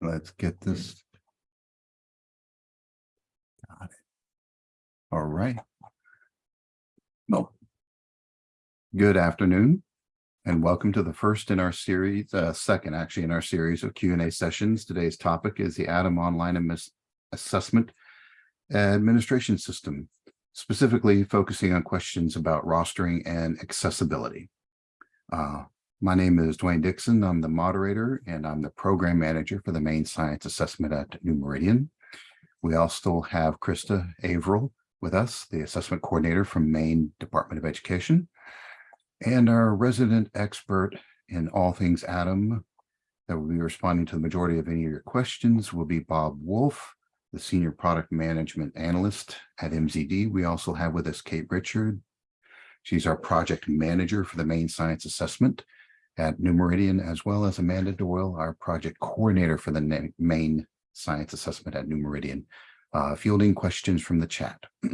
Let's get this. Got it. All right. Well, good afternoon and welcome to the first in our series, uh, second actually in our series of Q and A sessions. Today's topic is the Adam Online Assessment Administration System, specifically focusing on questions about rostering and accessibility. Uh, my name is Dwayne Dixon. I'm the moderator and I'm the program manager for the Maine science assessment at New Meridian. We also have Krista Averill with us, the assessment coordinator from Maine Department of Education. And our resident expert in all things Adam that will be responding to the majority of any of your questions will be Bob Wolf, the Senior Product Management Analyst at MZD. We also have with us Kate Richard. She's our project manager for the Maine science assessment at New Meridian, as well as Amanda Doyle, our project coordinator for the Maine science assessment at New Meridian, uh, fielding questions from the chat.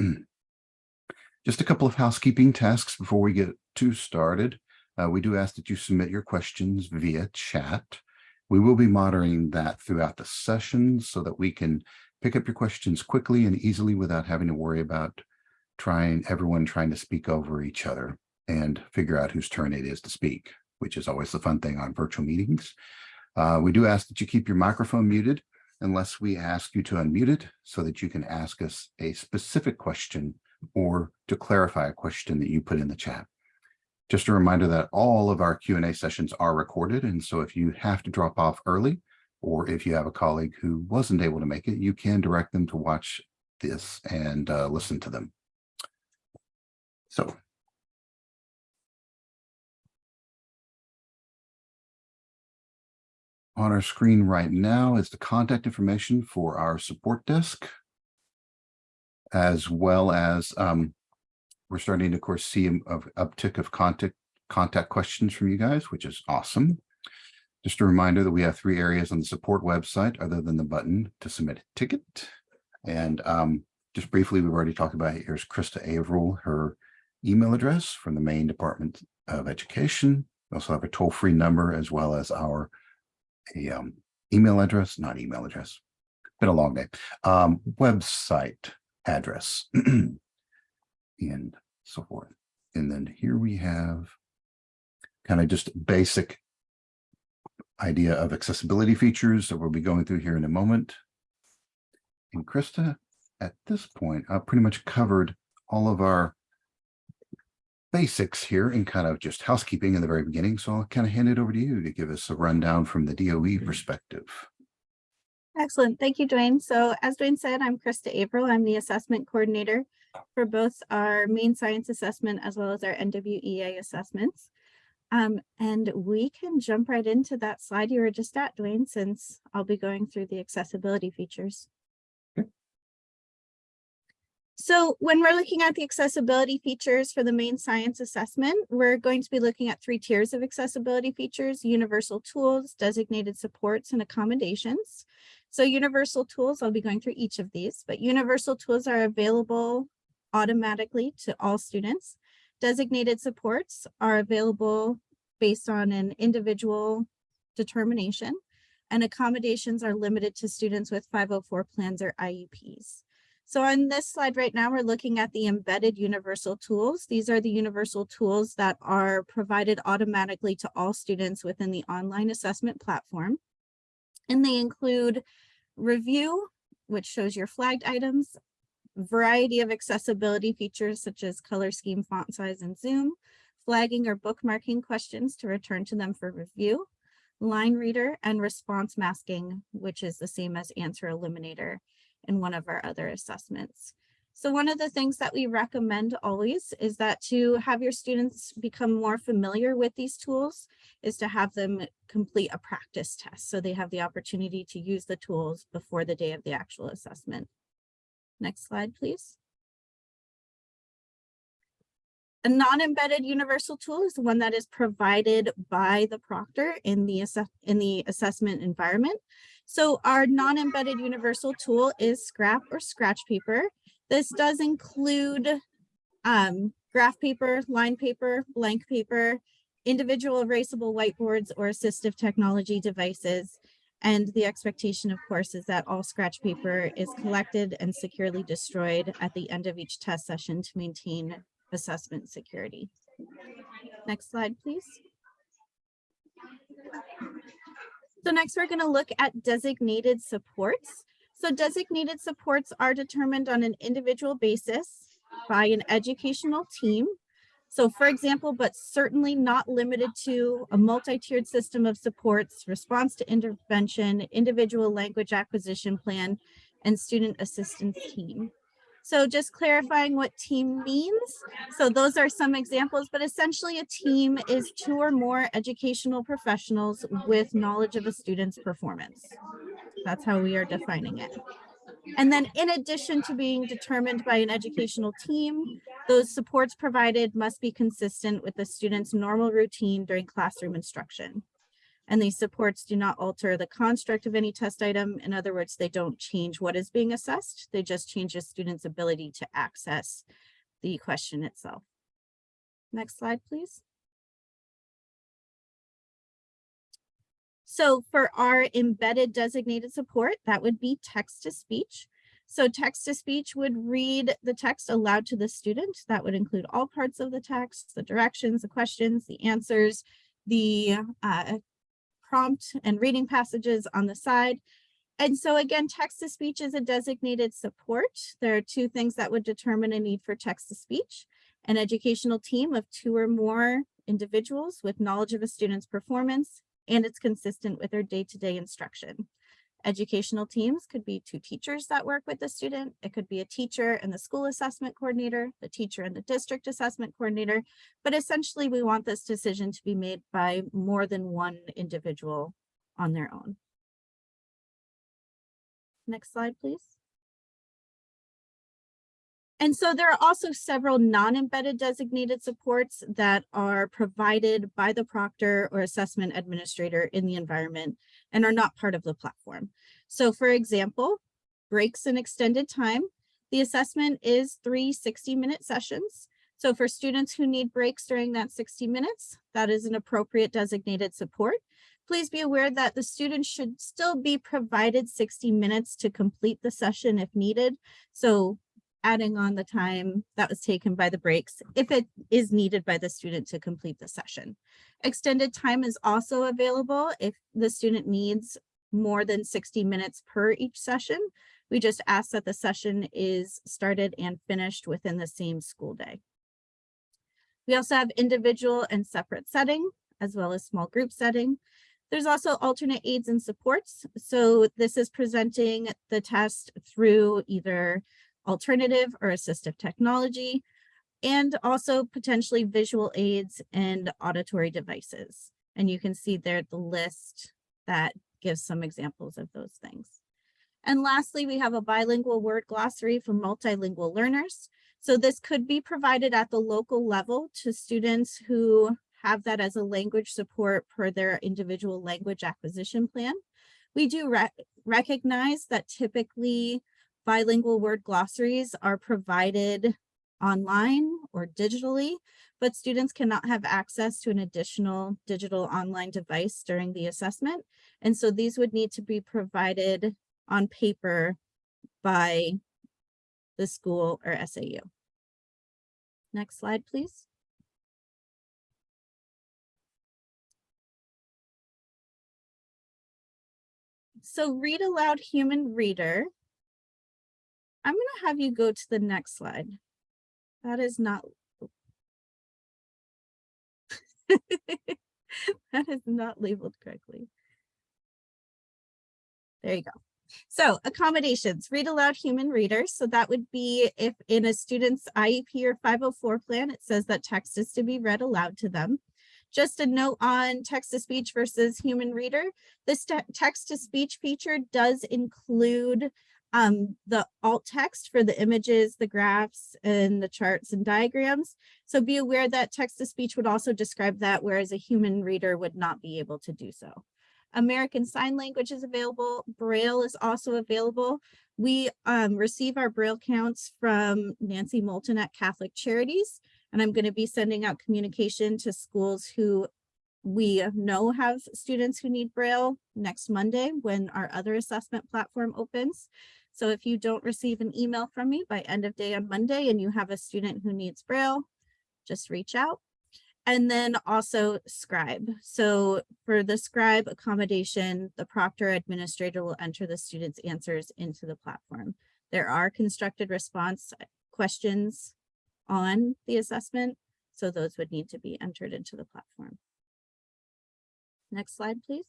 Just a couple of housekeeping tasks before we get too started. Uh, we do ask that you submit your questions via chat. We will be monitoring that throughout the session so that we can pick up your questions quickly and easily without having to worry about trying everyone trying to speak over each other and figure out whose turn it is to speak, which is always the fun thing on virtual meetings. Uh, we do ask that you keep your microphone muted unless we ask you to unmute it so that you can ask us a specific question or to clarify a question that you put in the chat. Just a reminder that all of our Q&A sessions are recorded. And so if you have to drop off early, or if you have a colleague who wasn't able to make it, you can direct them to watch this and uh, listen to them. So on our screen right now is the contact information for our support desk, as well as um, we're starting to, of course, see an uptick of contact contact questions from you guys, which is awesome. Just a reminder that we have three areas on the support website other than the button to submit a ticket. And um, just briefly, we've already talked about it. Here's Krista Averill, her email address from the Maine Department of Education. We also have a toll-free number as well as our a um, email address, not email address, been a long day, um, website address and so forth. And then here we have kind of just basic idea of accessibility features that we'll be going through here in a moment. And Krista, at this point, I've pretty much covered all of our basics here and kind of just housekeeping in the very beginning. So I'll kind of hand it over to you to give us a rundown from the DOE perspective. Excellent. Thank you, Dwayne. So as Dwayne said, I'm Krista Averill. I'm the assessment coordinator for both our Maine science assessment as well as our NWEA assessments. Um, and we can jump right into that slide you were just at, Dwayne, since I'll be going through the accessibility features. So when we're looking at the accessibility features for the Maine science assessment, we're going to be looking at three tiers of accessibility features, universal tools, designated supports, and accommodations. So universal tools, I'll be going through each of these, but universal tools are available automatically to all students. Designated supports are available based on an individual determination, and accommodations are limited to students with 504 plans or IEPs. So on this slide right now, we're looking at the embedded universal tools. These are the universal tools that are provided automatically to all students within the online assessment platform. And they include review, which shows your flagged items, variety of accessibility features such as color scheme, font size, and zoom, flagging or bookmarking questions to return to them for review, line reader, and response masking, which is the same as answer eliminator in one of our other assessments. So one of the things that we recommend always is that to have your students become more familiar with these tools is to have them complete a practice test. So they have the opportunity to use the tools before the day of the actual assessment. Next slide, please. A non-embedded universal tool is the one that is provided by the proctor in the, in the assessment environment. So our non-embedded universal tool is scrap or scratch paper. This does include um, graph paper, line paper, blank paper, individual erasable whiteboards or assistive technology devices. And the expectation, of course, is that all scratch paper is collected and securely destroyed at the end of each test session to maintain assessment security. Next slide, please. So next, we're going to look at designated supports. So designated supports are determined on an individual basis by an educational team. So for example, but certainly not limited to a multi-tiered system of supports, response to intervention, individual language acquisition plan, and student assistance team. So just clarifying what team means. So those are some examples, but essentially a team is two or more educational professionals with knowledge of a student's performance. That's how we are defining it. And then in addition to being determined by an educational team, those supports provided must be consistent with the student's normal routine during classroom instruction. And these supports do not alter the construct of any test item. In other words, they don't change what is being assessed. They just change the student's ability to access the question itself. Next slide, please. So for our embedded designated support, that would be text to speech. So text to speech would read the text aloud to the student. That would include all parts of the text, the directions, the questions, the answers, the uh, prompt and reading passages on the side. And so again, text to speech is a designated support. There are two things that would determine a need for text to speech. An educational team of two or more individuals with knowledge of a student's performance and it's consistent with their day-to-day -day instruction. Educational teams could be two teachers that work with the student. It could be a teacher and the school assessment coordinator, the teacher and the district assessment coordinator. But essentially, we want this decision to be made by more than one individual on their own. Next slide, please. And so there are also several non-embedded designated supports that are provided by the proctor or assessment administrator in the environment and are not part of the platform. So for example, breaks and extended time, the assessment is three 60 minute sessions. So for students who need breaks during that 60 minutes, that is an appropriate designated support. Please be aware that the student should still be provided 60 minutes to complete the session if needed. So adding on the time that was taken by the breaks if it is needed by the student to complete the session. Extended time is also available if the student needs more than 60 minutes per each session. We just ask that the session is started and finished within the same school day. We also have individual and separate setting, as well as small group setting. There's also alternate aids and supports. So this is presenting the test through either alternative or assistive technology, and also potentially visual aids and auditory devices. And you can see there the list that gives some examples of those things. And lastly, we have a bilingual word glossary for multilingual learners. So this could be provided at the local level to students who have that as a language support per their individual language acquisition plan. We do re recognize that typically bilingual word glossaries are provided online or digitally, but students cannot have access to an additional digital online device during the assessment. And so these would need to be provided on paper by the school or SAU. Next slide, please. So read aloud human reader I'm going to have you go to the next slide. That is not. that is not labeled correctly. There you go. So accommodations, read aloud human readers. So that would be if in a student's IEP or 504 plan, it says that text is to be read aloud to them. Just a note on text to speech versus human reader. This text to speech feature does include um, the alt text for the images, the graphs, and the charts and diagrams. So be aware that text to speech would also describe that, whereas a human reader would not be able to do so. American Sign Language is available. Braille is also available. We um, receive our Braille counts from Nancy Moulton at Catholic Charities, and I'm going to be sending out communication to schools who we know have students who need Braille next Monday when our other assessment platform opens. So if you don't receive an email from me by end of day on Monday and you have a student who needs Braille, just reach out. And then also scribe. So for the scribe accommodation, the proctor administrator will enter the student's answers into the platform. There are constructed response questions on the assessment, so those would need to be entered into the platform. Next slide, please.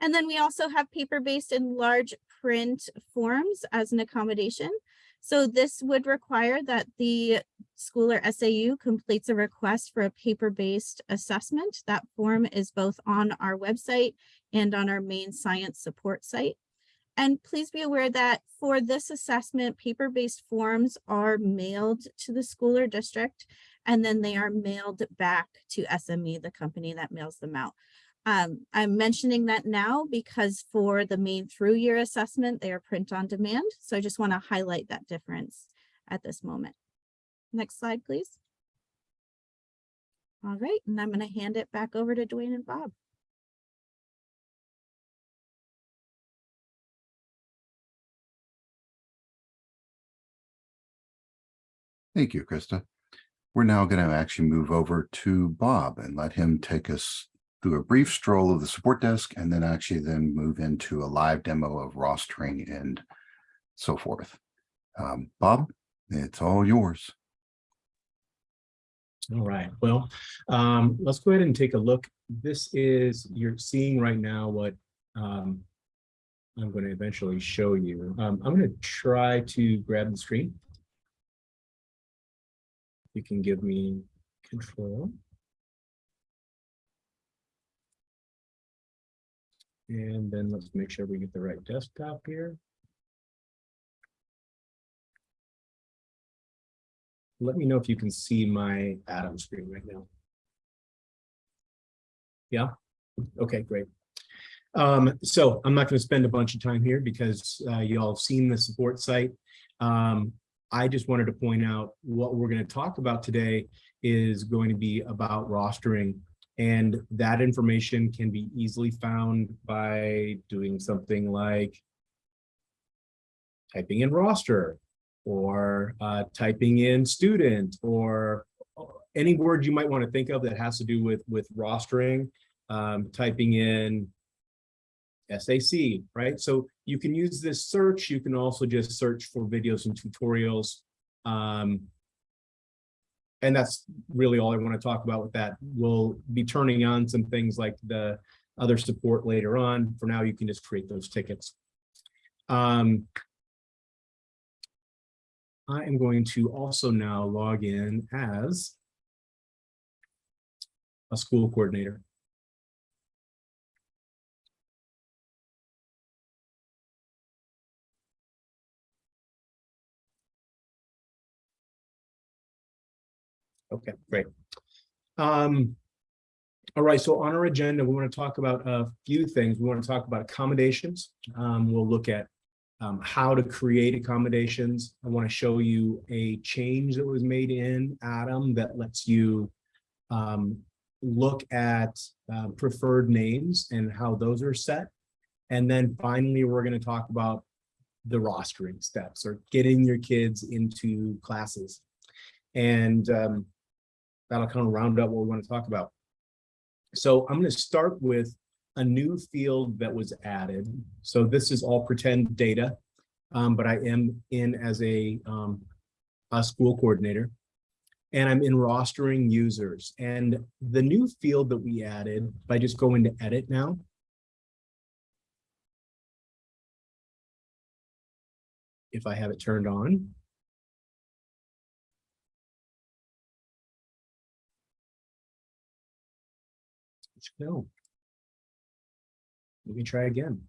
And then we also have paper-based and large print forms as an accommodation. So this would require that the school or SAU completes a request for a paper-based assessment. That form is both on our website and on our Maine science support site. And please be aware that for this assessment, paper-based forms are mailed to the school or district, and then they are mailed back to SME, the company that mails them out. Um, I'm mentioning that now because for the Maine through year assessment, they are print on demand. So I just want to highlight that difference at this moment. Next slide, please. All right, and I'm going to hand it back over to Dwayne and Bob. Thank you, Krista. We're now going to actually move over to Bob and let him take us through a brief stroll of the support desk and then actually then move into a live demo of rostering and so forth. Um, Bob, it's all yours. All right, well, um, let's go ahead and take a look. This is, you're seeing right now what um, I'm going to eventually show you. Um, I'm going to try to grab the screen. You can give me control. And then let's make sure we get the right desktop here. Let me know if you can see my Adam screen right now. Yeah, okay, great. Um, so I'm not going to spend a bunch of time here because uh, you all have seen the support site. Um, I just wanted to point out what we're going to talk about today is going to be about rostering and that information can be easily found by doing something like typing in roster or uh, typing in student or any word you might want to think of that has to do with with rostering, um, typing in SAC, right? So you can use this search. You can also just search for videos and tutorials. Um, and that's really all I want to talk about with that. We'll be turning on some things like the other support later on. For now, you can just create those tickets. Um, I am going to also now log in as a school coordinator. Okay, great. Um, all right, so on our agenda, we want to talk about a few things. We want to talk about accommodations. Um, we'll look at um, how to create accommodations. I want to show you a change that was made in Adam that lets you um, look at uh, preferred names and how those are set. And then finally, we're going to talk about the rostering steps or getting your kids into classes. And um, that'll kind of round up what we want to talk about. So I'm going to start with a new field that was added. So this is all pretend data, um, but I am in as a, um, a school coordinator and I'm in rostering users. And the new field that we added, if I just go into edit now, if I have it turned on, No. Let me try again.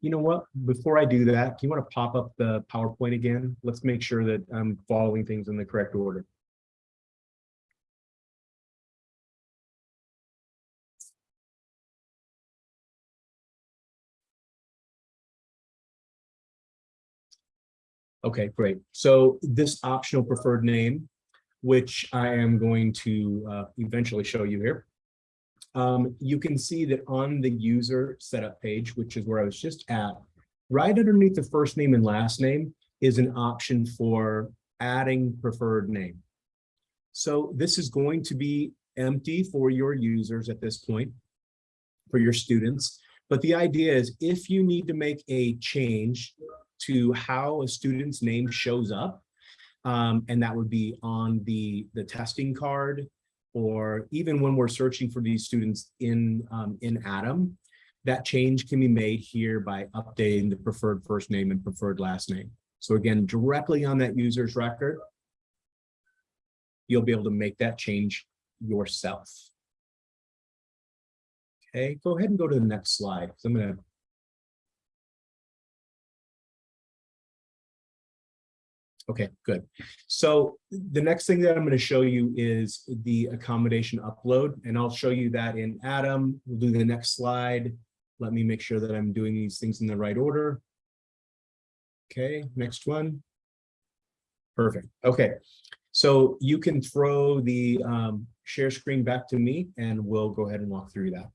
You know what, before I do that, do you want to pop up the PowerPoint again? Let's make sure that I'm following things in the correct order. Okay, great. So this optional preferred name, which I am going to uh, eventually show you here. Um, you can see that on the user setup page, which is where I was just at, right underneath the first name and last name is an option for adding preferred name. So this is going to be empty for your users at this point, for your students. But the idea is if you need to make a change to how a student's name shows up, um, and that would be on the, the testing card, or even when we're searching for these students in, um, in Adam, that change can be made here by updating the preferred first name and preferred last name. So again, directly on that user's record, you'll be able to make that change yourself. Okay, go ahead and go to the next slide. I'm gonna. Okay, good. So the next thing that I'm going to show you is the accommodation upload, and I'll show you that in Adam. We'll do the next slide. Let me make sure that I'm doing these things in the right order. Okay, next one. Perfect. Okay, so you can throw the um, share screen back to me and we'll go ahead and walk through that.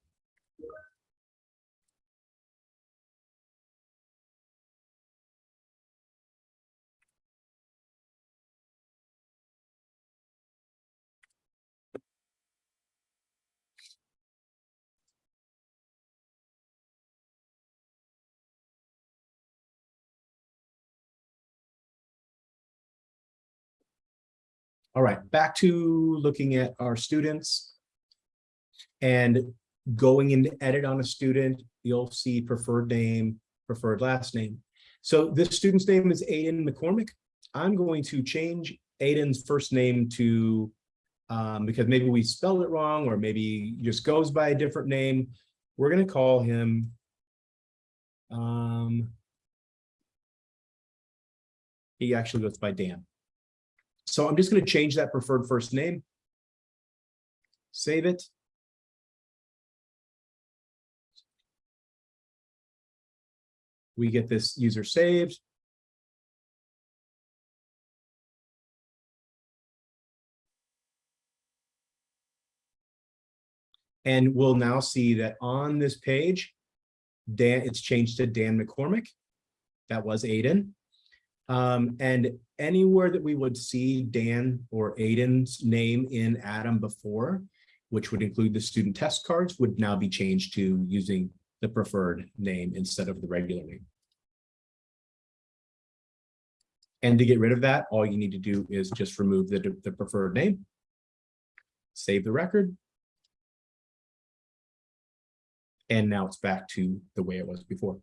All right, back to looking at our students. And going into edit on a student, you'll see preferred name, preferred last name. So this student's name is Aiden McCormick. I'm going to change Aiden's first name to, um, because maybe we spelled it wrong, or maybe just goes by a different name. We're gonna call him. Um. He actually goes by Dan. So I'm just going to change that preferred first name. Save it. We get this user saved. And we'll now see that on this page, Dan, it's changed to Dan McCormick. That was Aiden. Um, and anywhere that we would see Dan or Aiden's name in Adam before, which would include the student test cards, would now be changed to using the preferred name instead of the regular name. And to get rid of that, all you need to do is just remove the, the preferred name. Save the record. And now it's back to the way it was before,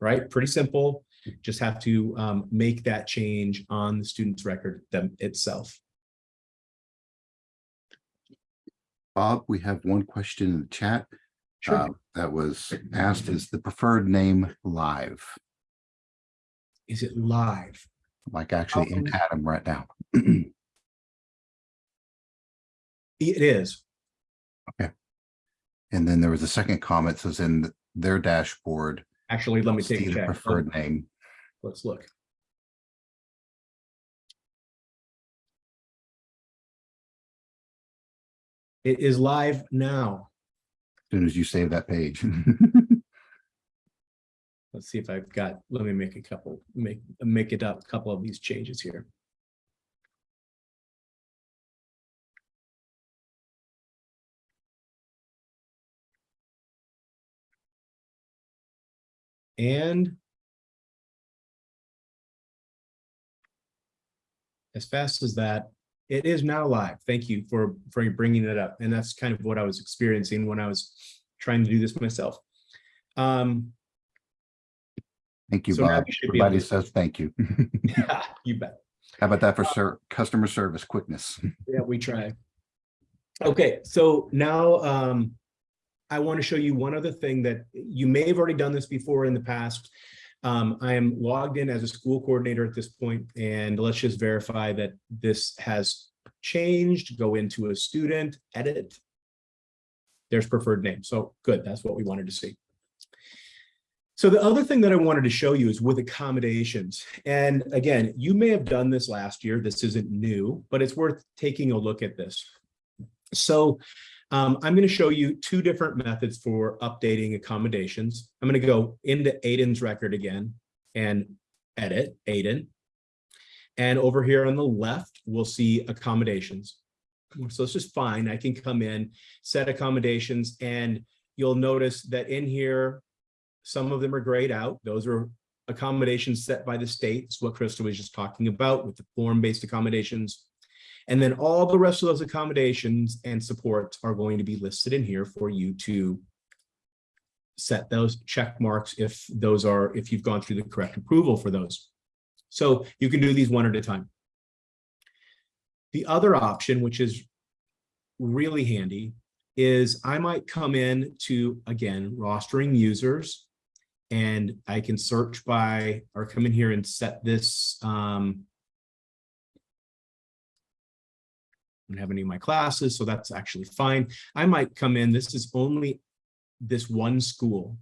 right? Pretty simple just have to um, make that change on the student's record them itself. Bob, we have one question in the chat. Sure. uh, That was asked, is the preferred name live? Is it live? Like actually in Um, Adam right now? It is. Okay. And then there was a second comment says in their dashboard. Actually, let me take a check. Preferred name. Let's look. It is live now. as Soon as you save that page. Let's see if I've got, let me make a couple, make, make it up, a couple of these changes here. And as fast as that, it is now live. Thank you for, for bringing it up. And that's kind of what I was experiencing when I was trying to do this myself. Um, Thank you, So Bob. we should be able Everybody to- says thank you. yeah, you bet. How about that for ser- customer service quickness? Yeah, we try. Okay, so now um, I want to show you one other thing that you may have already done this before in the past. Um, I am logged in as a school coordinator at this point, and let's just verify that this has changed. Go into a student, edit. There's preferred name. So good, that's what we wanted to see. So the other thing that I wanted to show you is with accommodations. And again, you may have done this last year. This isn't new, but it's worth taking a look at this. So um, I'm going to show you two different methods for updating accommodations. I'm going to go into Aiden's record again and edit Aiden. And over here on the left, we'll see accommodations. So this is fine. I can come in, set accommodations, and you'll notice that in here, some of them are grayed out. Those are accommodations set by the state. It's what Krista was just talking about with the form-based accommodations. And then all the rest of those accommodations and supports are going to be listed in here for you to set those check marks if those are, if you've gone through the correct approval for those. So you can do these one at a time. The other option, which is really handy, is I might come in to, again, rostering users, and I can search by, or come in here and set this, um, don't have any of my classes, so that's actually fine. I might come in, this is only this one school.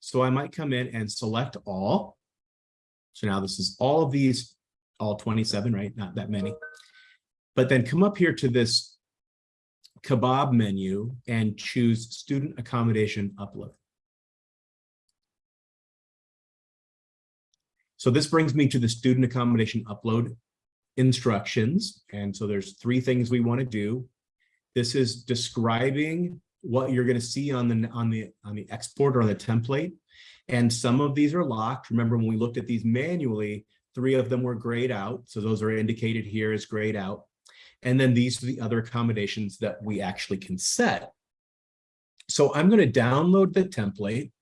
So I might come in and select all. So now this is all of these, all 27, right? Not that many. But then come up here to this kebab menu and choose student accommodation upload. So this brings me to the student accommodation upload instructions. And so there's three things we want to do. This is describing what you're going to see on the on the on the export or on the template. And some of these are locked. Remember when we looked at these manually, three of them were grayed out. So those are indicated here as grayed out. And then these are the other accommodations that we actually can set. So I'm going to download the template.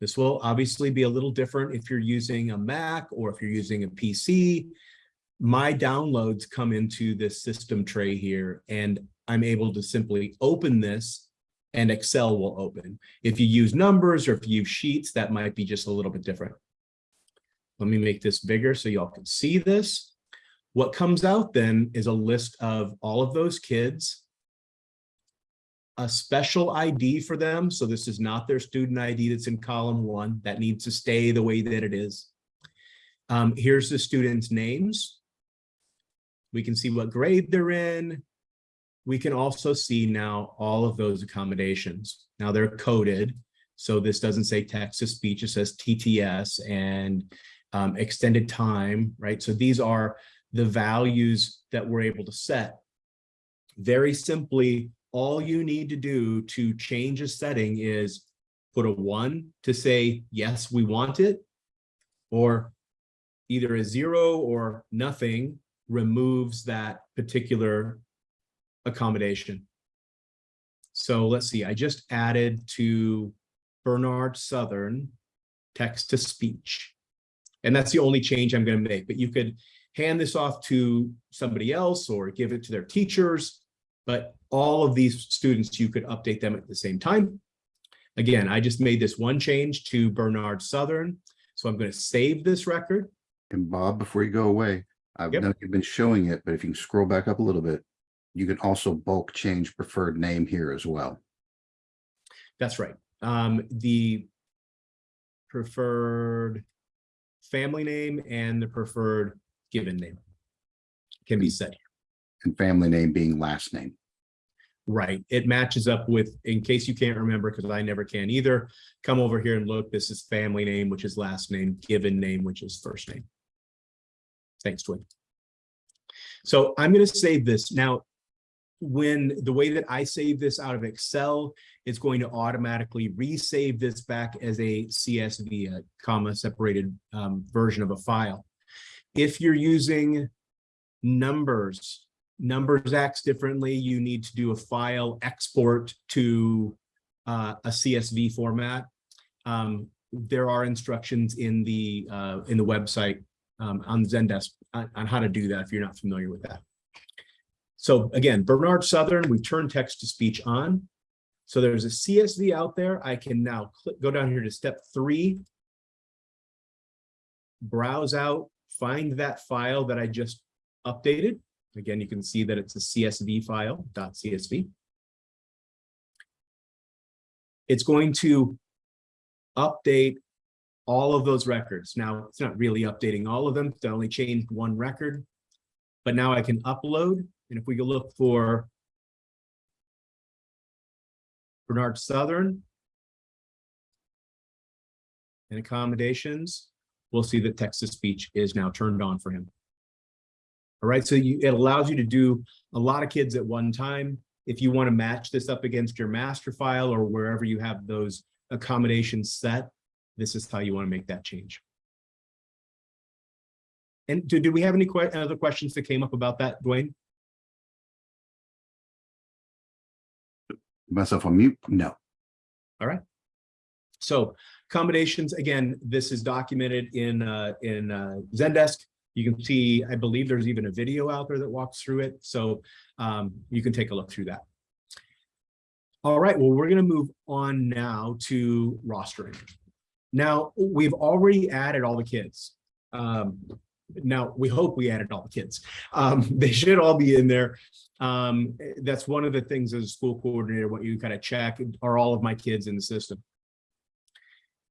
This will obviously be a little different if you're using a Mac or if you're using a PC. My downloads come into this system tray here, and I'm able to simply open this and Excel will open. If you use numbers or if you use sheets, that might be just a little bit different. Let me make this bigger so y'all can see this. What comes out then is a list of all of those kids, a special ID for them. So this is not their student ID that's in column one. That needs to stay the way that it is. Um, here's the students' names. We can see what grade they're in. We can also see now all of those accommodations. Now they're coded. So this doesn't say text to speech, it says TTS and um, extended time, right? So these are the values that we're able to set. Very simply, all you need to do to change a setting is put a one to say, yes, we want it, or either a zero or nothing removes that particular accommodation. So let's see, I just added to Bernard Southern text to speech. And that's the only change I'm going to make, but you could hand this off to somebody else or give it to their teachers. But all of these students, you could update them at the same time. Again, I just made this one change to Bernard Southern. So I'm going to save this record. And Bob, before you go away, I've Yep. know you've been showing it, but if you can scroll back up a little bit, you can also bulk change preferred name here as well. That's right. Um, the preferred family name and the preferred given name can be set. And family name being last name. Right. It matches up with, in case you can't remember, because I never can either, come over here and look. This is family name, which is last name, given name, which is first name. Thanks, Dwayne. So I'm going to save this. Now, when the way that I save this out of Excel, it's going to automatically resave this back as a CSV, a comma separated um, version of a file. If you're using numbers, numbers acts differently, you need to do a file export to uh, a CSV format. Um, there are instructions in the uh, in the website um, on Zendesk on, on how to do that if you're not familiar with that. So again, Bernard Southern, we turn text to speech on. So there's a CSV out there. I can now click, go down here to step three, browse out, find that file that I just updated. Again, you can see that it's a CSV file, .csv. It's going to update all of those records. Now, it's not really updating all of them. They only changed one record. But now I can upload, and if we go look for Bernard Southern and accommodations, we'll see that text-to-speech is now turned on for him. All right, so you, it allows you to do a lot of kids at one time. If you want to match this up against your master file or wherever you have those accommodations set, this is how you want to make that change. And do, do we have any que other questions that came up about that, Dwayne? Myself on mute? No. All right. So accommodations, again, this is documented in, uh, in, uh, Zendesk. You can see, I believe there's even a video out there that walks through it. So, um, you can take a look through that. All right, well, we're gonna move on now to rostering. Now, we've already added all the kids. Um, now, we hope we added all the kids. Um, they should all be in there. Um, that's one of the things as a school coordinator, what you kind of check, are all of my kids in the system?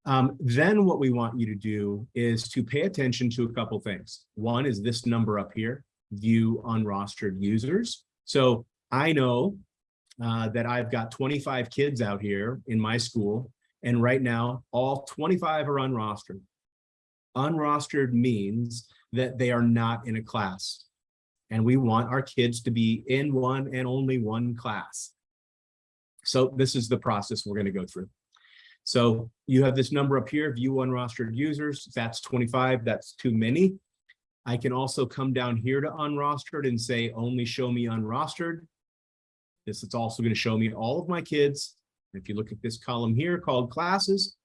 Um, then what we want you to do is to pay attention to a couple things. One is this number up here, view unrostered users. So I know uh, that I've got 25 kids out here in my school, and right now all 25 are unrostered. Unrostered means that they are not in a class. And we want our kids to be in one and only one class. So this is the process we're going to go through. So you have this number up here, view unrostered users, that's 25, that's too many. I can also come down here to unrostered and say, only show me unrostered. This is also going to show me all of my kids. If you look at this column here called classes,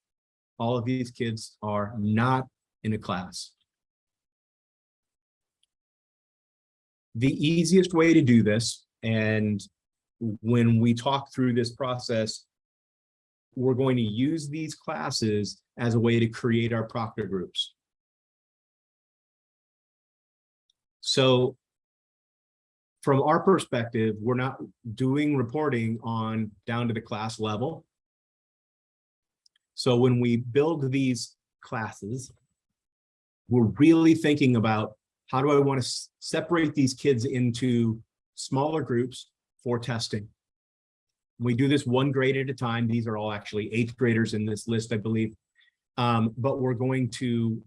all of these kids are not in a class. The easiest way to do this, and when we talk through this process, we're going to use these classes as a way to create our proctor groups. So from our perspective, we're not doing reporting on down to the class level. So when we build these classes, we're really thinking about how do I want to separate these kids into smaller groups for testing. We do this one grade at a time. These are all actually eighth graders in this list, I believe. Um, but we're going to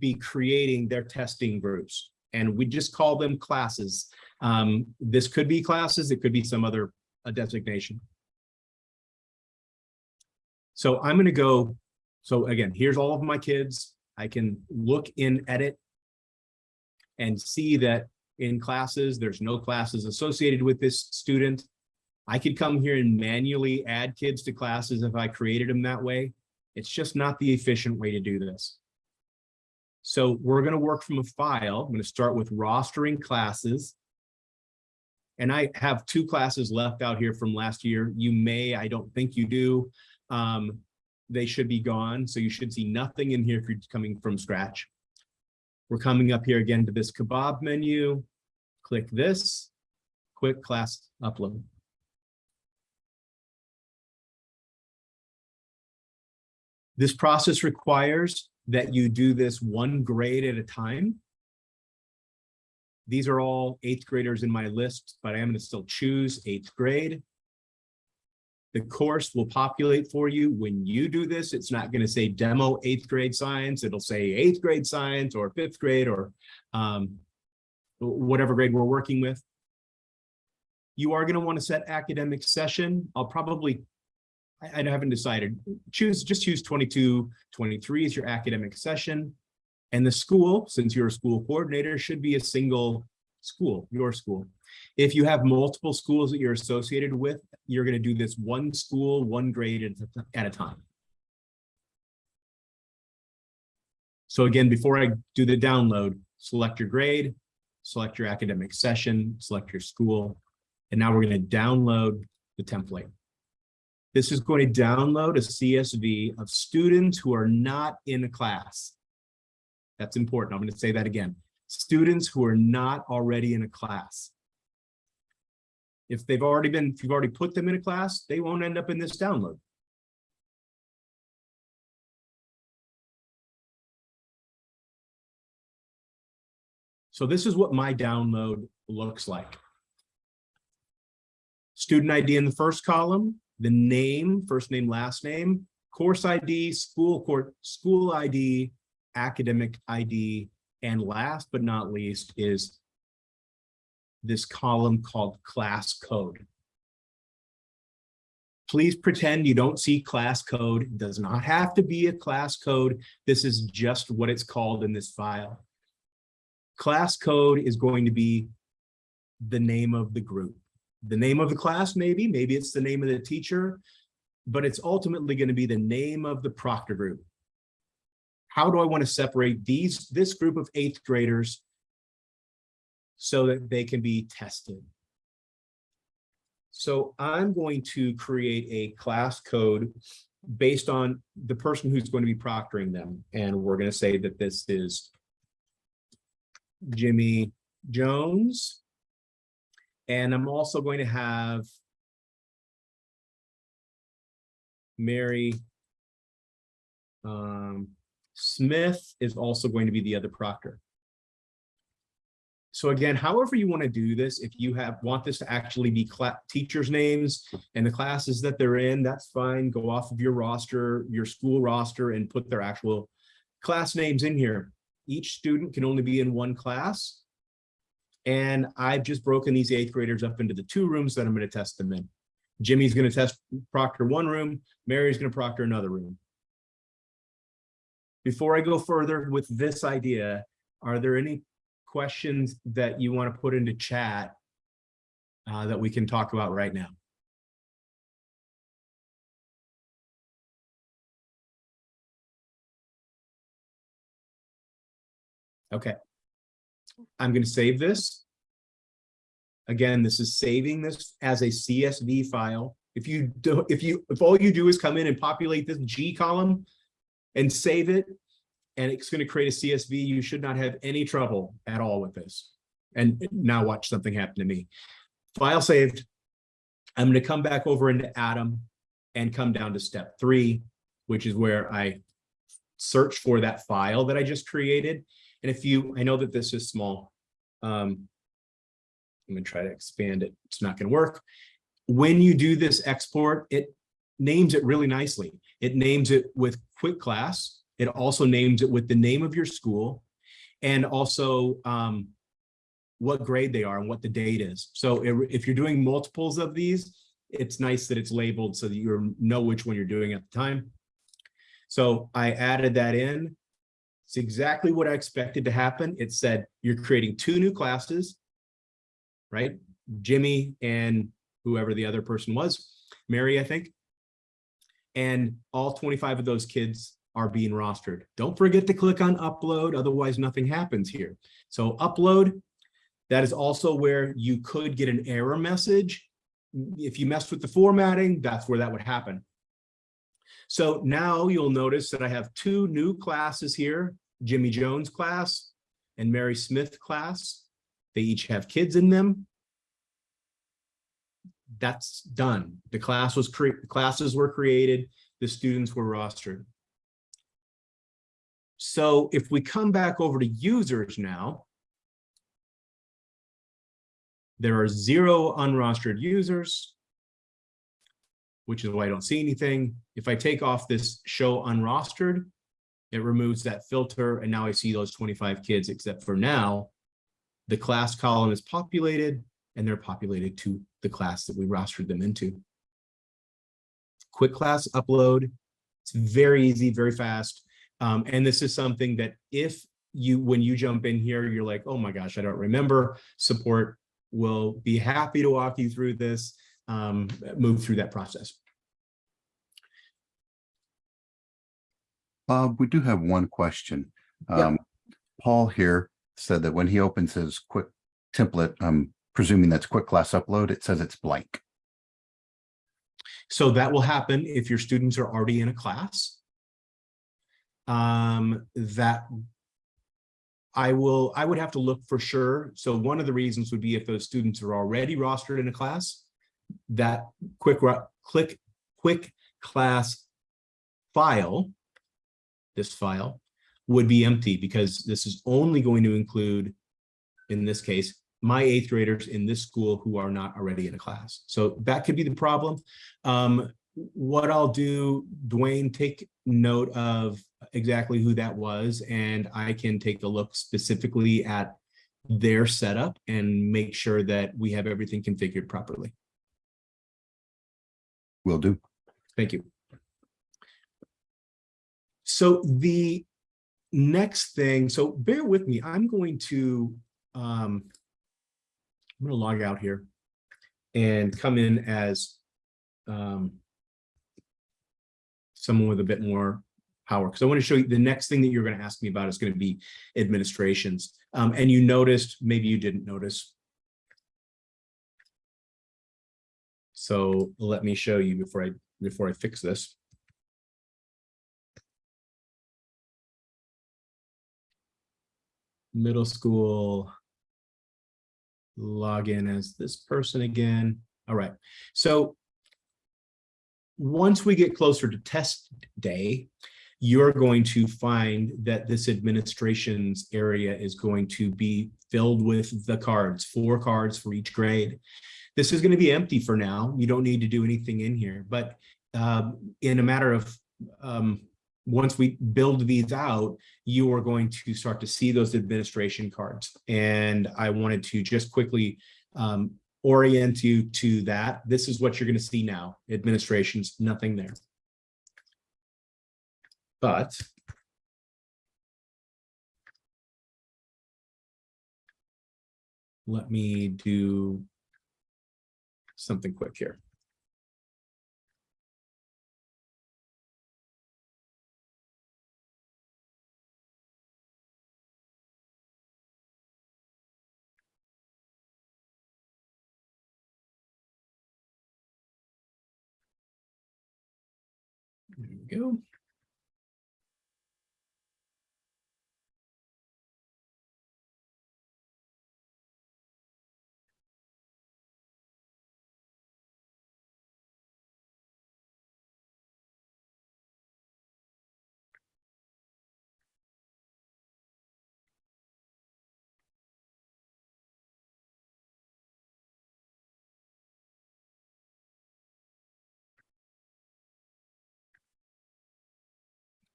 be creating their testing groups and we just call them classes. Um, this could be classes, it could be some other uh, designation. So I'm going to go. So again, here's all of my kids. I can look in edit and see that in classes, there's no classes associated with this student. I could come here and manually add kids to classes if I created them that way. It's just not the efficient way to do this. So we're going to work from a file. I'm going to start with rostering classes. And I have two classes left out here from last year. You may, I don't think you do. Um, they should be gone. So you should see nothing in here if you're coming from scratch. We're coming up here again to this kebab menu. Click this, quick class upload. This process requires that you do this one grade at a time. These are all eighth graders in my list, but I am going to still choose eighth grade. The course will populate for you when you do this. It's not going to say demo eighth grade science. It'll say eighth grade science or fifth grade or um, whatever grade we're working with. You are going to want to set academic session. I'll probably I, I haven't decided. Choose, just choose 22, 23 as your academic session. And the school, since you're a school coordinator, should be a single school, your school. If you have multiple schools that you're associated with, you're going to do this one school, one grade at a, time. So again, before I do the download, select your grade, select your academic session, select your school, and now we're going to download the template. This is going to download a CSV of students who are not in a class. That's important. I'm going to say that again. Students who are not already in a class. If they've already been, if you've already put them in a class, they won't end up in this download. So this is what my download looks like. Student ID in the first column, the name, first name, last name, course ID, school court, school ID, academic ID, and last but not least is this column called class code. Please pretend you don't see class code. It does not have to be a class code. This is just what it's called in this file. Class code is going to be the name of the group. The name of the class, maybe, maybe it's the name of the teacher, but it's ultimately going to be the name of the proctor group. How do I want to separate these, this group of eighth graders so that they can be tested? So I'm going to create a class code based on the person who's going to be proctoring them. And we're going to say that this is Jimmy Jones. And I'm also going to have Mary um, Smith is also going to be the other proctor. So again, however you want to do this, if you have want this to actually be teachers' names and the classes that they're in, that's fine. Go off of your roster, your school roster, and put their actual class names in here. Each student can only be in one class. And I've just broken these eighth graders up into the two rooms that I'm going to test them in. Jimmy's going to test proctor one room, Mary's going to proctor another room. Before I go further with this idea, are there any questions that you want to put into chat uh, that we can talk about right now? Okay. I'm going to save this. Again, this is saving this as a CSV file. If you don't, if you, if all you do is come in and populate this G column and save it, and it's going to create a CSV, you should not have any trouble at all with this. And now watch something happen to me. File saved. I'm going to come back over into Adam and come down to step three, which is where I search for that file that I just created. And if you, I know that this is small. Um, I'm going to try to expand it. It's not going to work. When you do this export, it names it really nicely. It names it with quick class. It also names it with the name of your school and also um, what grade they are and what the date is. So if you're doing multiples of these, it's nice that it's labeled so that you know which one you're doing at the time. So I added that in. It's exactly what I expected to happen. It said you're creating two new classes, right? Jimmy and whoever the other person was, Mary, I think. And all 25 of those kids are being rostered. Don't forget to click on upload, otherwise nothing happens here. So upload, that is also where you could get an error message. If you messed with the formatting, that's where that would happen. So now you'll notice that I have two new classes here, Jimmy Jones class and Mary Smith class. They each have kids in them. That's done. The class was created. classes were created. The students were rostered. So if we come back over to users now, there are zero unrostered users, which is why I don't see anything. If I take off this show unrostered, it removes that filter and now I see those 25 kids, except for now, the class column is populated and they're populated to the class that we rostered them into. Quick class upload. It's very easy, very fast. Um, and this is something that if you, when you jump in here, you're like, oh my gosh, I don't remember, support will be happy to walk you through this, um, move through that process. Bob, we do have one question. Yeah. Um, Paul here said that when he opens his quick template, I'm presuming that's quick class upload, it says it's blank. So that will happen if your students are already in a class. Um, that I will, I would have to look for sure. So one of the reasons would be if those students are already rostered in a class, that quick, click, quick class file, this file would be empty because this is only going to include in this case, my eighth graders in this school who are not already in a class. So that could be the problem. Um, what I'll do, Dwayne, take note of exactly who that was, and I can take a look specifically at their setup and make sure that we have everything configured properly. Will do. Thank you. So the next thing, so bear with me, I'm going to, um, I'm gonna log out here and come in as, um, someone with a bit more power, because I want to show you the next thing that you're going to ask me about is going to be administrations. Um, and you noticed, maybe you didn't notice. So let me show you before I, before I fix this. Middle school. Log in as this person again. All right, so once we get closer to test day, you're going to find that this administration's area is going to be filled with the cards, four cards for each grade. This is going to be empty for now. You don't need to do anything in here, but um, in a matter of um, once we build these out, you are going to start to see those administration cards. And I wanted to just quickly um, orient you to that. This is what you're going to see now. Administrations, nothing there. But let me do something quick here. There we go.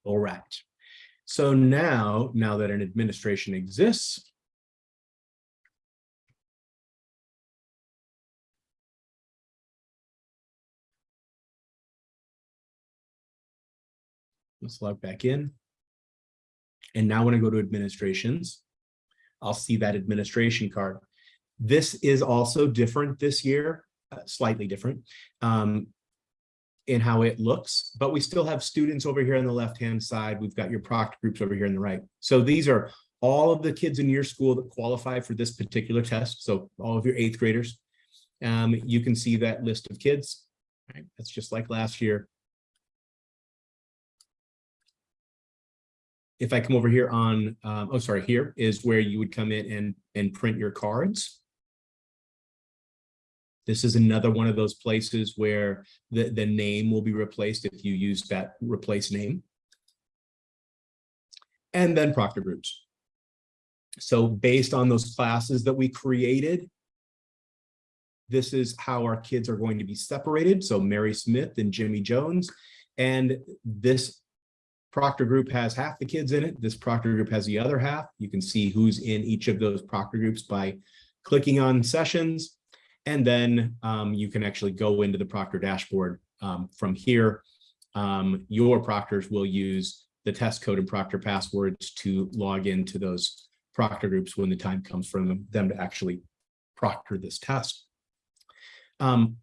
All right. So now, now that an administration exists, let's log back in. And now when I go to administrations, I'll see that administration card. This is also different this year, uh, slightly different. Um, in how it looks, but we still have students over here on the left-hand side. We've got your proctor groups over here on the right. So these are all of the kids in your school that qualify for this particular test. So all of your eighth graders. Um, you can see that list of kids. Right? That's just like last year. If I come over here on, um, oh, sorry, here is where you would come in and, and print your cards. This is another one of those places where the, the name will be replaced if you use that replace name. And then proctor groups. So based on those classes that we created, this is how our kids are going to be separated. So Mary Smith and Jimmy Jones. And this proctor group has half the kids in it. This proctor group has the other half. You can see who's in each of those proctor groups by clicking on sessions and then um, you can actually go into the Proctor dashboard um, from here. Um, your proctors will use the test code and proctor passwords to log into those proctor groups when the time comes for them, them to actually proctor this test. Um,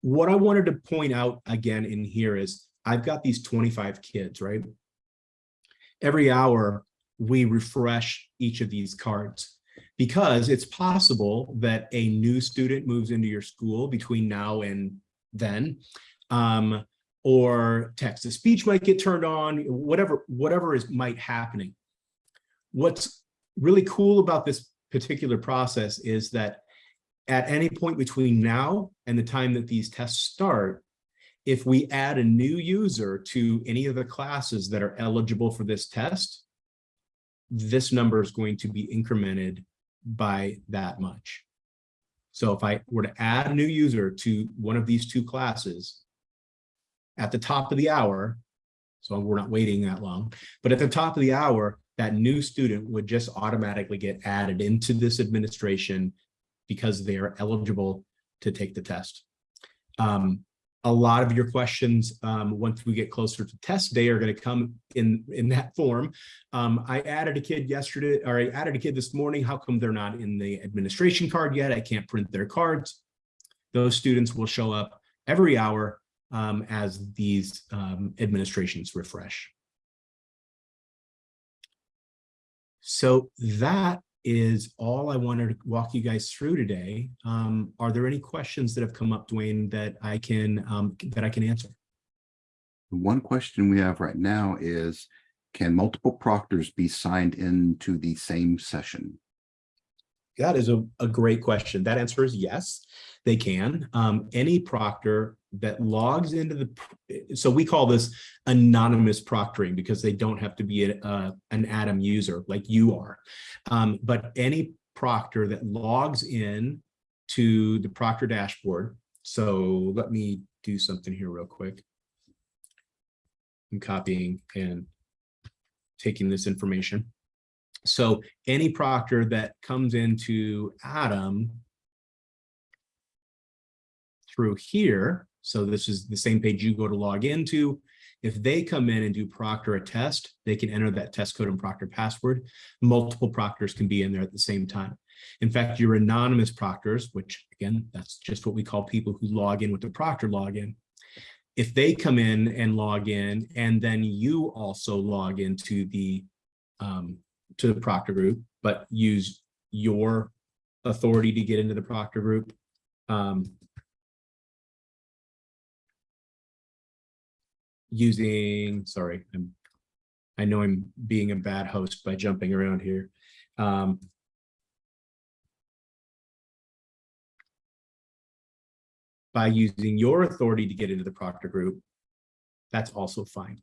what I wanted to point out again in here is I've got these 25 kids, right? Every hour, we refresh each of these cards because it's possible that a new student moves into your school between now and then, um, or text to speech might get turned on, whatever, whatever is might happening. What's really cool about this particular process is that at any point between now and the time that these tests start, if we add a new user to any of the classes that are eligible for this test, this number is going to be incremented by that much. So if I were to add a new user to one of these two classes at the top of the hour, so we're not waiting that long, but at the top of the hour, that new student would just automatically get added into this administration because they are eligible to take the test. Um, a lot of your questions, um, once we get closer to test day are going to come in, in that form. Um, I added a kid yesterday, or I added a kid this morning. How come they're not in the administration card yet? I can't print their cards. Those students will show up every hour um, as these um, administrations refresh. So that is all I wanted to walk you guys through today. Um, are there any questions that have come up, Dwayne, that I can um, that I can answer? One question we have right now is, can multiple proctors be signed into the same session? That is a, a great question. That answer is yes, they can. Um, any proctor that logs into the, so we call this anonymous proctoring because they don't have to be a, a- an Adam user like you are. Um, but any proctor that logs in to the Proctor dashboard. So let me do something here real quick. I'm copying and taking this information. So any proctor that comes into Adam through here, so this is the same page you go to log into. If they come in and do proctor a test, they can enter that test code and proctor password. Multiple proctors can be in there at the same time. In fact, your anonymous proctors, which again, that's just what we call people who log in with the proctor login. If they come in and log in, and then you also log into the um, to the proctor group, but use your authority to get into the proctor group. Um, using, sorry, I'm, I know I'm being a bad host by jumping around here. Um, by using your authority to get into the proctor group, that's also fine.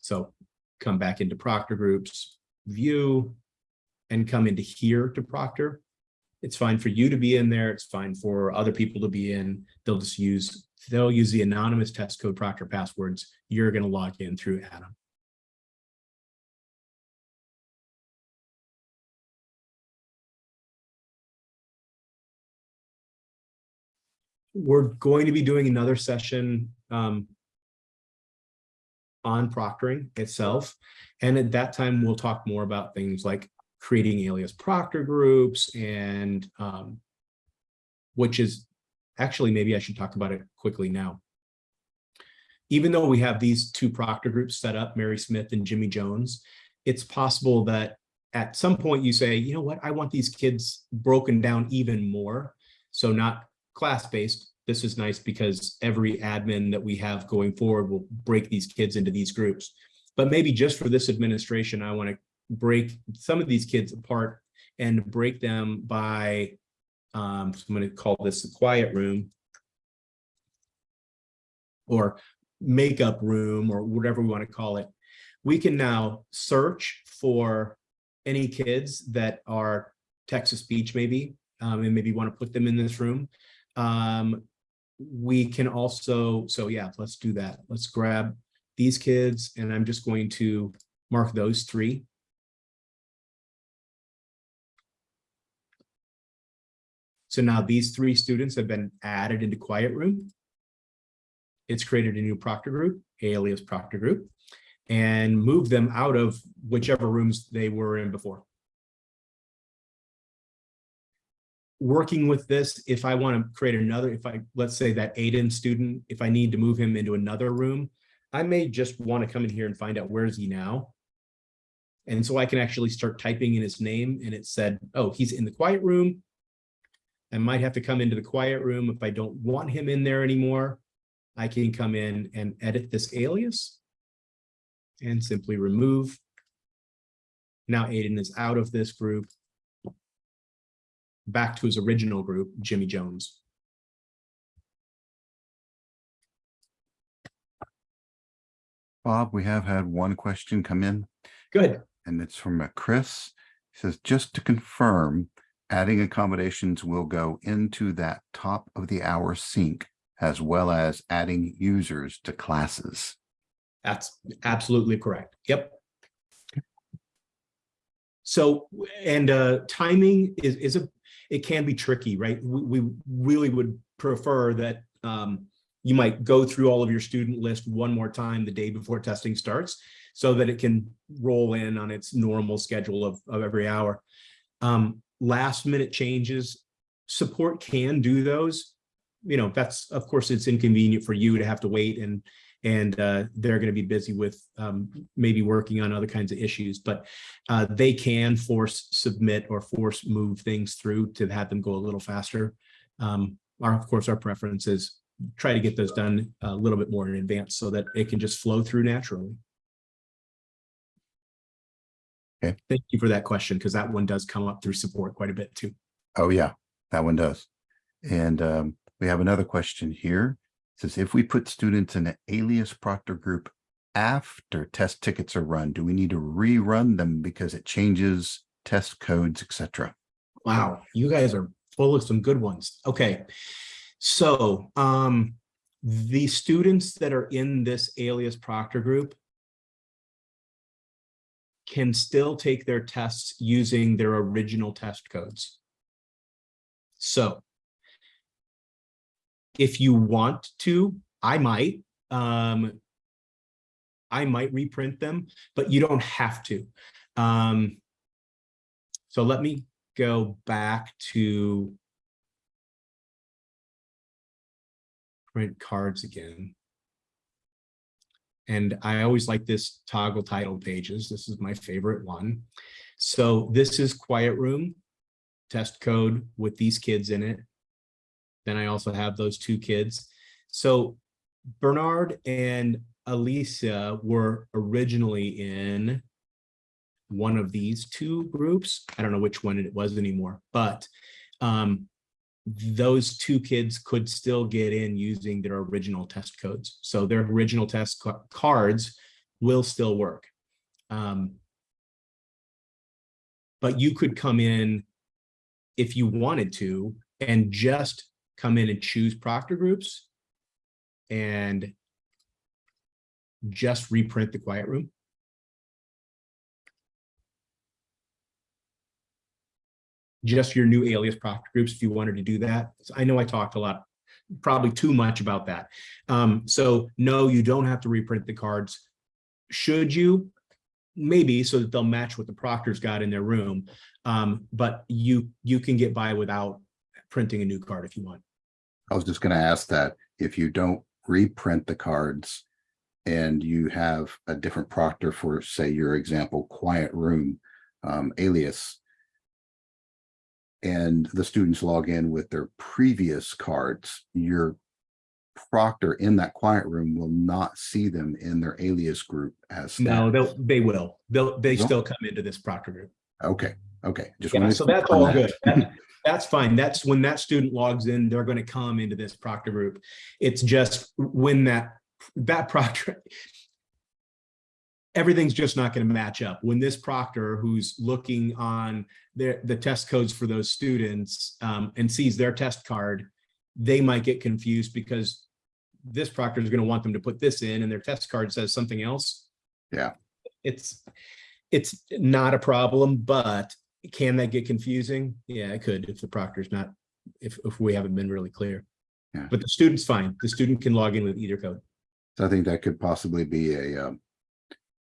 So come back into proctor groups, view, and come into here to proctor. It's fine for you to be in there. It's fine for other people to be in. They'll just use, they'll use the anonymous test code proctor passwords. You're going to log in through Adam. We're going to be doing another session um, on proctoring itself. And at that time, we'll talk more about things like creating alias proctor groups and um, which is actually, maybe I should talk about it quickly now. Even though we have these two proctor groups set up, Mary Smith and Jimmy Jones, it's possible that at some point you say, you know what, I want these kids broken down even more. So not class-based. This is nice because every admin that we have going forward will break these kids into these groups. But maybe just for this administration, I want to break some of these kids apart and break them by, um, I'm going to call this the quiet room or makeup room or whatever we want to call it. We can now search for any kids that are text to speech maybe, um, and maybe want to put them in this room. Um, we can also, so yeah, let's do that. Let's grab these kids and I'm just going to mark those three. So now these three students have been added into quiet room. It's created a new proctor group, alias proctor group, and moved them out of whichever rooms they were in before. Working with this, if I want to create another, if I, let's say that Aiden student, if I need to move him into another room, I may just want to come in here and find out where is he now. And so I can actually start typing in his name and it said, oh, he's in the quiet room. I might have to come into the quiet room if I don't want him in there anymore. I can come in and edit this alias and simply remove. Now Aiden is out of this group. Back to his original group, Jimmy Jones. Bob, we have had one question come in Good. and it's from a Chris. He says, just to confirm, adding accommodations will go into that top of the hour sync as well as adding users to classes. That's absolutely correct. Yep. So, and uh, timing is, is a, it can be tricky, right? We, we really would prefer that um, you might go through all of your student list one more time the day before testing starts so that it can roll in on its normal schedule of, of every hour. Um, last minute changes, support can do those. You know, that's, of course, it's inconvenient for you to have to wait and and uh, they're going to be busy with um, maybe working on other kinds of issues, but uh, they can force submit or force move things through to have them go a little faster. Um, our, of course, our preference is try to get those done a little bit more in advance so that it can just flow through naturally. Okay. Thank you for that question, because that one does come up through support quite a bit too. Oh, yeah, that one does. And um, we have another question here. It Says if we put students in an alias proctor group after test tickets are run, do we need to rerun them because it changes test codes, etc.? Wow, you guys are full of some good ones. Okay. So um, the students that are in this alias proctor group can still take their tests using their original test codes. So if you want to, I might, um, I might reprint them, but you don't have to. Um, so let me go back to print cards again. And I always like this toggle title pages. This is my favorite one. So this is Quiet Room test code with these kids in it. Then I also have those two kids. So Bernard and Alicia were originally in one of these two groups. I don't know which one it was anymore, but um, those two kids could still get in using their original test codes. So their original test ca- cards will still work. Um, but you could come in if you wanted to and just come in and choose proctor groups and just reprint the quiet room. Just your new alias proctor groups if you wanted to do that. So I know I talked a lot, probably too much about that. Um, so no, you don't have to reprint the cards. Should you? Maybe so that they'll match what the proctors got in their room. Um, but you you can get by without printing a new card if you want. I was just gonna ask that if you don't reprint the cards and you have a different proctor for, say, your example, quiet room um, alias, and the students log in with their previous cards, your proctor in that quiet room will not see them in their alias group as. No, they'll they will. They'll they Will? still come into this proctor group. Okay, okay. Just Yeah, so that's all that. good. That- That's fine. That's when that student logs in, they're going to come into this proctor group. It's just when that, that proctor, everything's just not going to match up. When this proctor who's looking on their, the test codes for those students um, and sees their test card, they might get confused because this proctor is going to want them to put this in and their test card says something else. Yeah. It's, it's not a problem, but can that get confusing? Yeah, it could if the proctor's not, if, if we haven't been really clear. Yeah. But the student's fine. The student can log in with either code. So I think that could possibly be a um,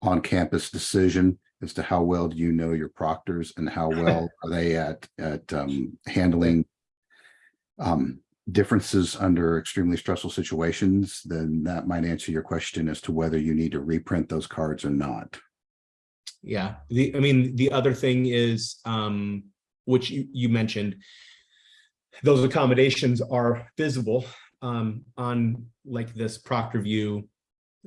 on-campus decision as to how well do you know your proctors and how well are they at, at um, handling um, differences under extremely stressful situations, then that might answer your question as to whether you need to reprint those cards or not. Yeah, the, I mean, the other thing is, um, which you, you mentioned, those accommodations are visible, um, on like this Proctor View.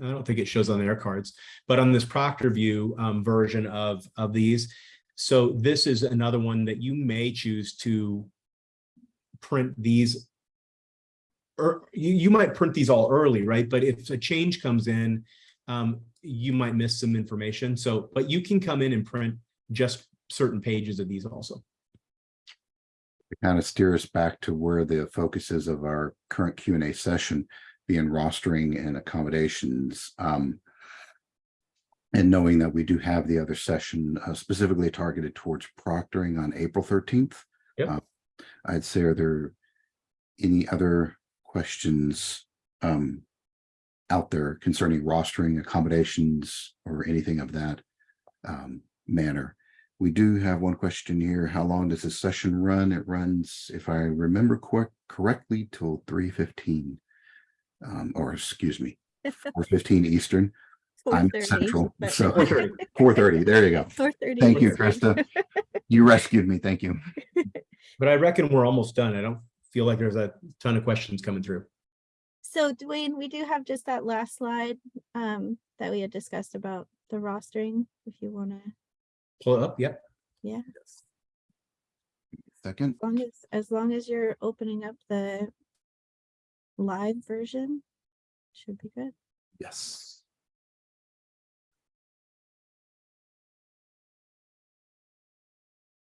I don't think it shows on their cards, but on this Proctor View, um, version of, of these. So this is another one that you may choose to print these. Or you, you might print these all early, right? But if a change comes in, um, you might miss some information. So, but you can come in and print just certain pages of these also. to kind of steer us back to where the focus is of our current Q and Session, being rostering and accommodations. Um, and knowing that we do have the other session uh, specifically targeted towards proctoring on April thirteenth. Yep. Uh, I'd say, are there any other questions um, out there concerning rostering accommodations or anything of that um, manner? We do have one question here. How long does this session run? It runs, if I remember correct, correctly, till three fifteen. Um, or excuse me, four fifteen Eastern. I'm central, so 4:30. There you go. 4:30 Thank you, Eastern. Krista. You rescued me. Thank you. But I reckon we're almost done. I don't feel like there's a ton of questions coming through. So Dwayne, we do have just that last slide um, that we had discussed about the rostering, if you want to, Pull it up, yep. yeah, Second, as long as, as long as you're opening up the live version, should be good. yes.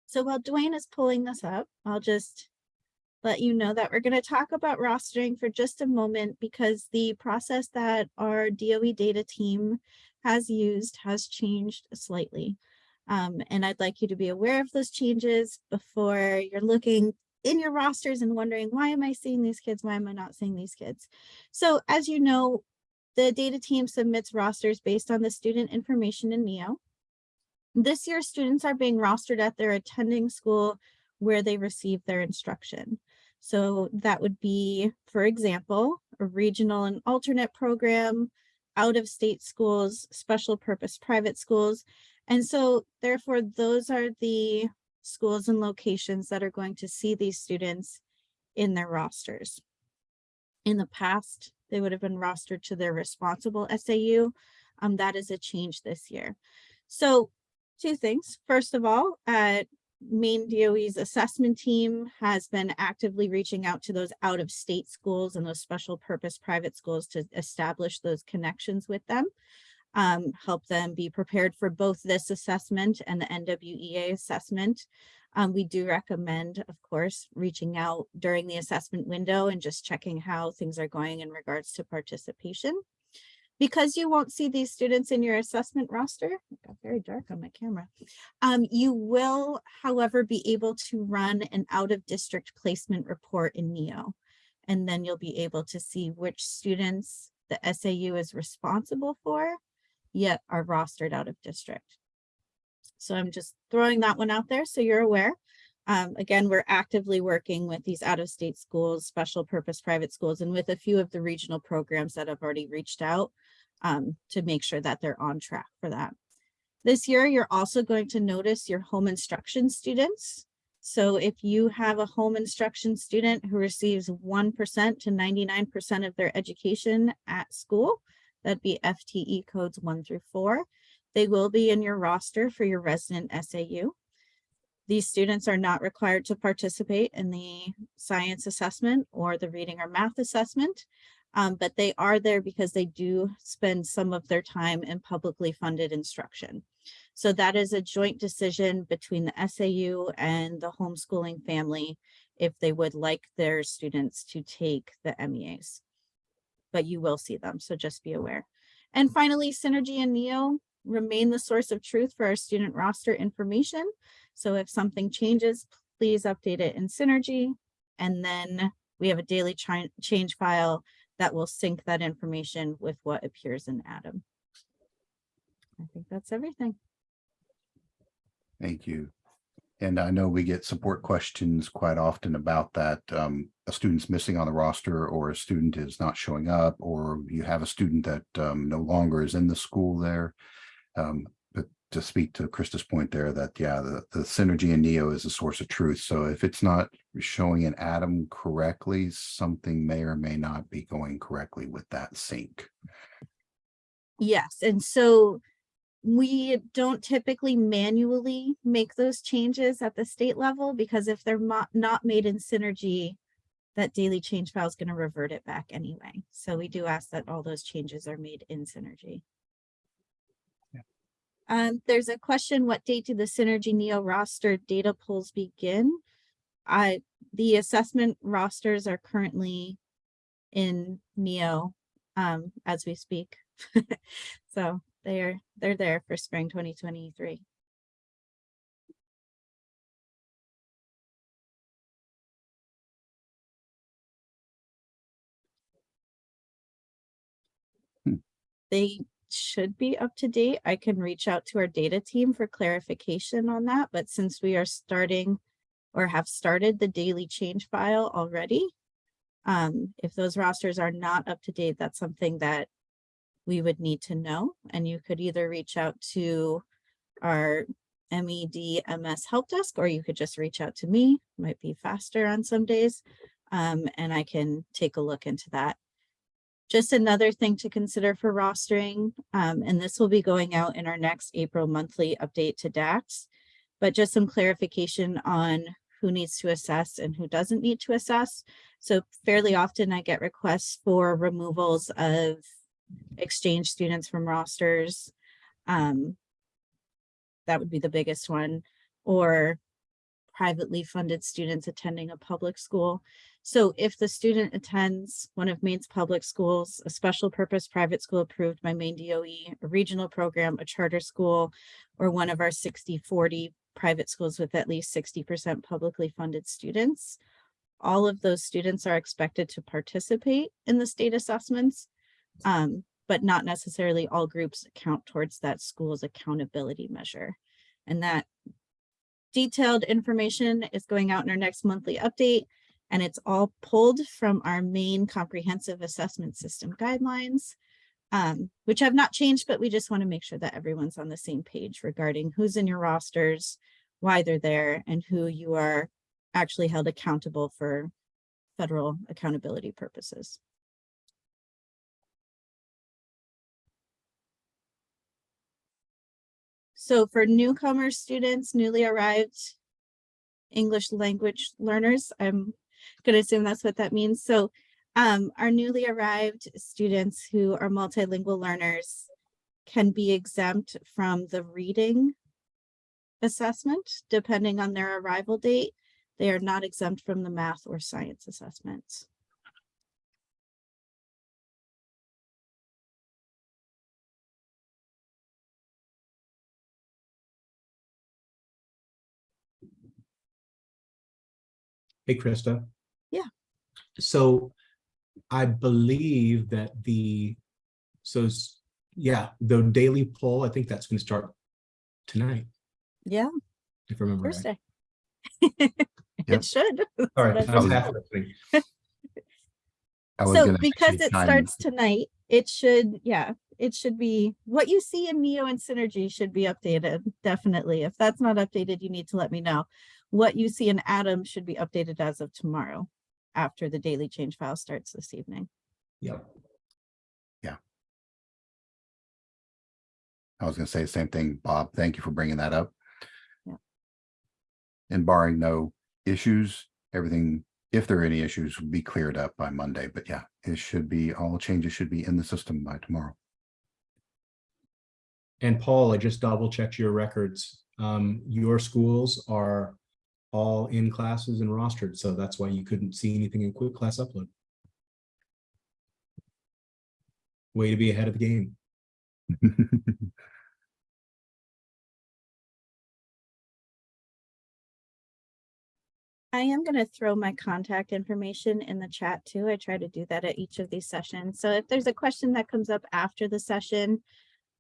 So while Dwayne is pulling this up, I'll just let you know that we're going to talk about rostering for just a moment because the process that our DOE data team has used has changed slightly. Um, and I'd like you to be aware of those changes before you're looking in your rosters and wondering, why am I seeing these kids? Why am I not seeing these kids? So as you know, the data team submits rosters based on the student information in NEO. This year, students are being rostered at their attending school where they receive their instruction. So that would be, for example, a regional and alternate program, out-of-state schools, special purpose private schools. And so therefore, those are the schools and locations that are going to see these students in their rosters. In the past, they would have been rostered to their responsible SAU. Um, that is a change this year. So two things. First of all, uh, Maine DOE's assessment team has been actively reaching out to those out of state schools and those special purpose private schools to establish those connections with them. Um, help them be prepared for both this assessment and the NWEA assessment. Um, we do recommend, of course, reaching out during the assessment window and just checking how things are going in regards to participation. Because you won't see these students in your assessment roster, it got very dark on my camera. Um, you will, however, be able to run an out of district placement report in NEO. And then you'll be able to see which students the SAU is responsible for, yet are rostered out of district. So I'm just throwing that one out there so you're aware. Um, again, we're actively working with these out-of-state schools, special purpose private schools, and with a few of the regional programs that have already reached out um, to make sure that they're on track for that. This year, you're also going to notice your home instruction students. So if you have a home instruction student who receives 1% to 99% of their education at school, that'd be FTE codes one through four. They will be in your roster for your resident SAU. These students are not required to participate in the science assessment or the reading or math assessment, um, but they are there because they do spend some of their time in publicly funded instruction. So that is a joint decision between the SAU and the homeschooling family if they would like their students to take the MEAs. But you will see them, so just be aware. And mm. finally, Synergy and NEO remain the source of truth for our student roster information. So if something changes, please update it in Synergy. And then we have a daily change file that will sync that information with what appears in Adam. I think that's everything. Thank you. And I know we get support questions quite often about that. Um, a student's missing on the roster or a student is not showing up, or you have a student that um, no longer is in the school there. Um, but to speak to Krista's point there that, yeah, the, the Synergy in NEO is a source of truth. So if it's not showing an Adam correctly, something may or may not be going correctly with that sync. Yes, and so we don't typically manually make those changes at the state level because if they're not, not made in Synergy, that daily change file is going to revert it back anyway. So we do ask that all those changes are made in Synergy. Yeah. Um, there's a question, what date do the Synergy NEO roster data pulls begin? I, the assessment rosters are currently in NEO, um, as we speak. So they're, they're there for spring twenty twenty-three. Hmm. They should be up to date. I can reach out to our data team for clarification on that, but since we are starting or have started the daily change file already, um, if those rosters are not up to date, that's something that we would need to know, and you could either reach out to our MEDMS help desk, or you could just reach out to me, might be faster on some days. Um, and I can take a look into that. Just another thing to consider for rostering, um, and this will be going out in our next April monthly update to DACs. But just some clarification on who needs to assess and who doesn't need to assess. So fairly often I get requests for removals of exchange students from rosters. Um, that would be the biggest one, or privately funded students attending a public school. So if the student attends one of Maine's public schools, a special purpose private school approved by Maine DOE, a regional program, a charter school, or one of our 60-40 private schools with at least 60% publicly funded students, all of those students are expected to participate in the state assessments, um, but not necessarily all groups count towards that school's accountability measure. And that detailed information is going out in our next monthly update, and it's all pulled from our Maine comprehensive assessment system guidelines, um, which have not changed, but we just want to make sure that everyone's on the same page regarding who's in your rosters, why they're there, and who you are actually held accountable for federal accountability purposes. So for newcomer students, newly arrived English language learners, I'm gonna assume that's what that means. So um, our newly arrived students who are multilingual learners can be exempt from the reading assessment, depending on their arrival date. They are not exempt from the math or science assessments. Hey, Krista. Yeah. So I believe that the, so, yeah, the daily poll, I think that's gonna start tonight, Yeah, if I remember right. Thursday. Yep. It should. All right. That's I was what half listening. So because it time- starts tonight, it should, yeah, it should be, what you see in NEO and Synergy should be updated, definitely. If that's not updated, you need to let me know. What you see in Adam should be updated as of tomorrow, after the daily change file starts this evening. Yep. Yeah. I was gonna say the same thing, Bob. Thank you for bringing that up. Yeah. And barring no issues, everything, if there are any issues, will be cleared up by Monday. But yeah, it should be, all changes should be in the system by tomorrow. And Paul, I just double checked your records. Um, your schools are all in classes and rostered, so that's why you couldn't see anything in quick class upload. Way to be ahead of the game. I am gonna throw my contact information in the chat too. I try to do that at each of these sessions. So if there's a question that comes up after the session,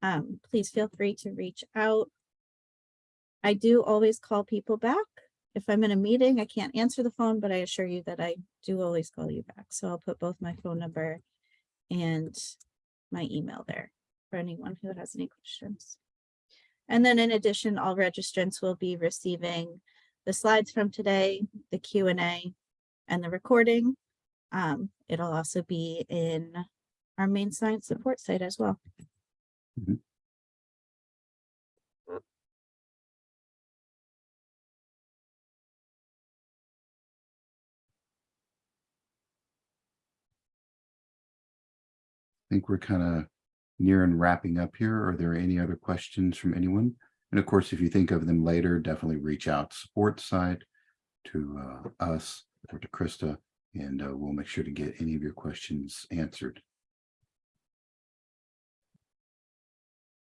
um, please feel free to reach out. I do always call people back. If I'm in a meeting, I can't answer the phone, but I assure you that I do always call you back. So I'll put both my phone number and my email there for anyone who has any questions. And then in addition, all registrants will be receiving the slides from today, the Q and the recording. Um, it'll also be in our Maine science support site as well. Think we're kind of near and wrapping up here. Are there any other questions from anyone? And of course, if you think of them later, definitely reach out support side to uh, us or to Krista, and uh, we'll make sure to get any of your questions answered.